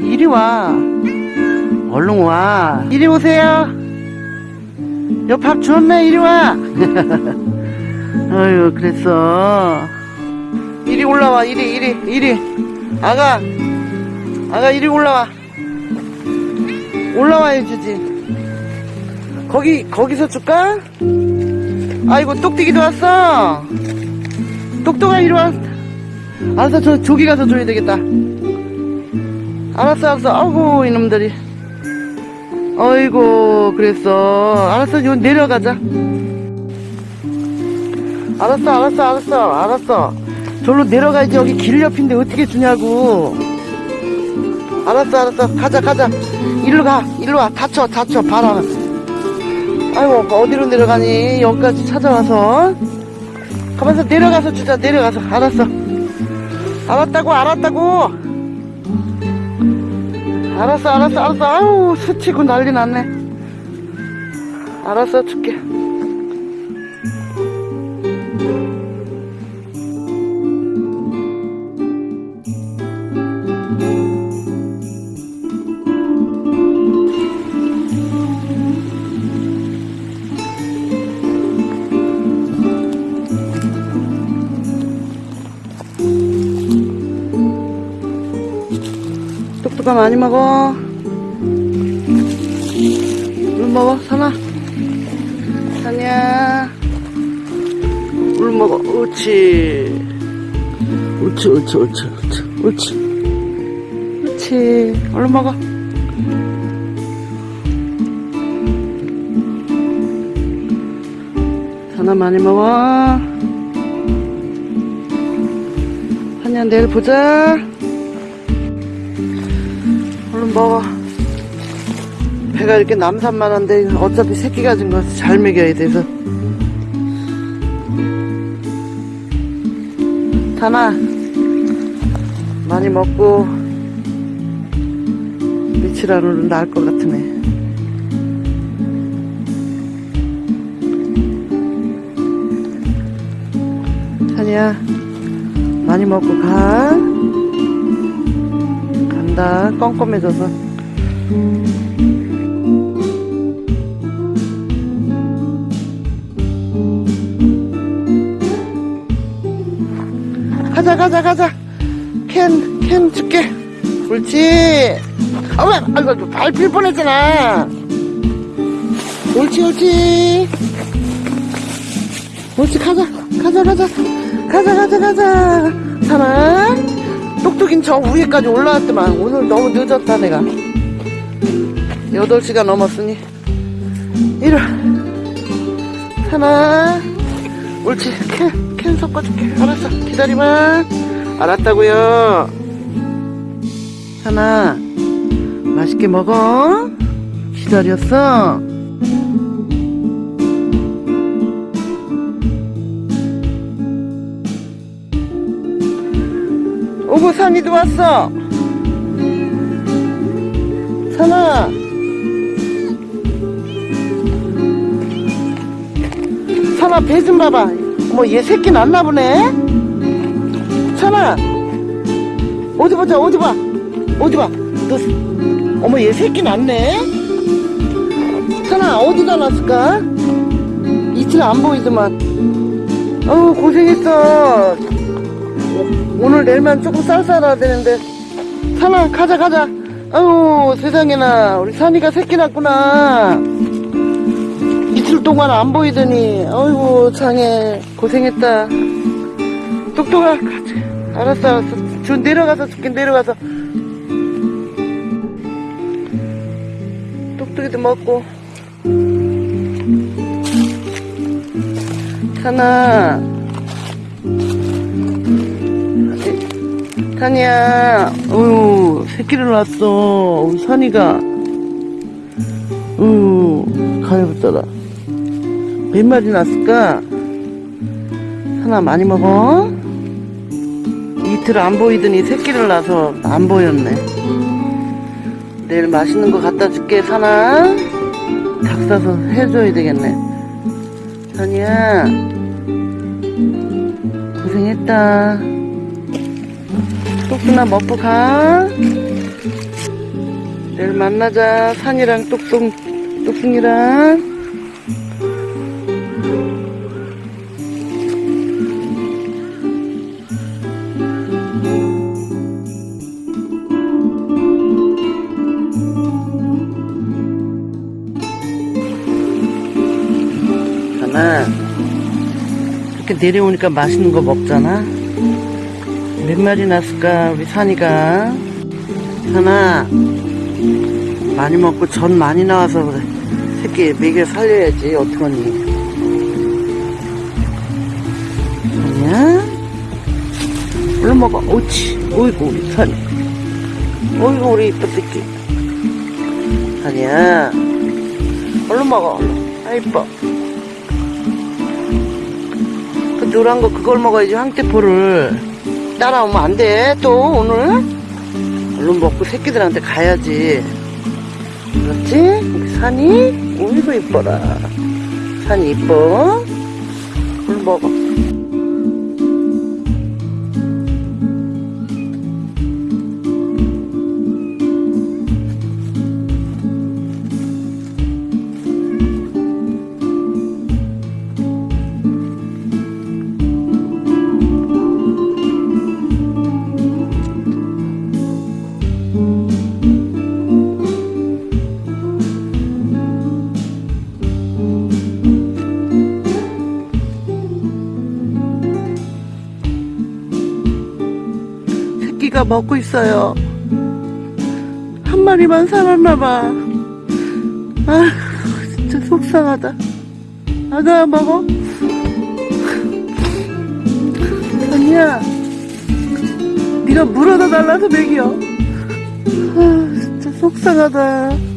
이리 와. 얼른 와. 이리 오세요. 여밥 줬네, 이리 와. 아유, 그랬어. 이리 올라와, 이리, 이리, 이리. 아가, 아가, 이리 올라와. 올라와야 주지. 거기, 거기서 줄까? 아이고, 똑띠기도 왔어. 똑똑아, 이리 와. 알았어, 저, 저기 가서 줘야 되겠다. 알았어, 알았어. 아이고, 이놈들이. 어이구, 그랬어. 알았어, 요 내려가자. 알았어, 알았어, 알았어, 알았어. 저로 내려가야지. 여기 길 옆인데 어떻게 주냐고. 알았어, 알았어. 가자, 가자. 일로 가, 일로 와. 다쳐, 다쳐. 바람. 아이고, 어디로 내려가니? 여기까지 찾아와서. 가만있어, 내려가서 주자, 내려가서. 알았어. 알았다고, 알았다고. 알았어, 알았어, 알았어. 아유, 스치고 난리 났네. 알았어, 줄게. 똑똑아 많이 먹어. 물 먹어, 사나. 사냐. 물 먹어. 옳지. 옳지, 옳지, 옳지, 옳지, 옳지. 옳지. 얼른 먹어. 사나 많이 먹어. 사냐, 내일 보자. 먹어. 배가 이렇게 남산만한데 어차피 새끼 가진 거 잘 먹여야 돼서. 타나 많이 먹고 안으로 나을 것 같으네. 타니야 많이 먹고 가. 간다 껌껌해져서. 가자 가자 가자. 캔 캔 줄게. 옳지. 아왜 아이고 밟힐 뻔했잖아. 옳지 옳지. 옳지 가자 가자 가자. 가자 가자 가자. 사나 똑똑인 저 위에까지 올라왔더만. 오늘 너무 늦었다 내가. 8시간 넘었으니. 와. 하나. 옳지. 캔, 캔 섞어줄게. 알았어. 기다리마. 알았다고요. 하나. 맛있게 먹어. 기다렸어 오고 산이도 왔어. 산아. 산아 배 좀 봐봐. 어머 얘 새끼 났나 보네. 산아. 어디 보자 어디 봐. 어디 봐. 너 어머 얘 새끼 났네. 산아 어디다 놨을까? 이틀 안 보이더만. 어우 고생했어. 오늘 내일만 조금 쌀쌀해야 되는데. 산아 가자 가자. 아유 세상에나 우리 산이가 새끼 낳구나. 이틀 동안 안 보이더니. 아이고 장애. 고생했다. 똑똑아 가자. 알았어 알았어. 저 내려가서 줄게 내려가서. 똑똑이도 먹고. 산아 산이야, 어유 새끼를 낳았어. 우리 산이가. 어유 가해붙더라. 몇 마리 낳았을까? 산아, 많이 먹어? 이틀 안 보이더니 새끼를 낳아서 안 보였네. 내일 맛있는 거 갖다 줄게, 산아. 닭 사서 해줘야 되겠네. 산이야, 고생했다. 똑똑나 먹고 가. 내일 만나자. 산이랑 똑똑, 똑똑이랑. 내려오니까 맛있는 거 먹잖아. 몇 마리 났을까, 우리 산이가. 하나. 많이 먹고 전 많이 나와서 그래. 새끼 먹여 살려야지, 어떡하니. 아니야? 얼른 먹어. 옳지. 어이구, 우리 산이. 어이구, 우리 이쁜 새끼. 아니야. 얼른 먹어. 아, 이뻐. 그 노란 거 그걸 먹어야지 황태포를 따라오면 안 돼. 또 오늘? 얼른 먹고 새끼들한테 가야지. 그렇지? 산이? 오이고 이뻐라. 산이 이뻐. 얼른 먹어 새끼가 먹고 있어요. 한 마리만 살았나봐. 아 진짜 속상하다. 아가 먹어. 아니야 네가 물어다 달라서 먹여. 아 진짜 속상하다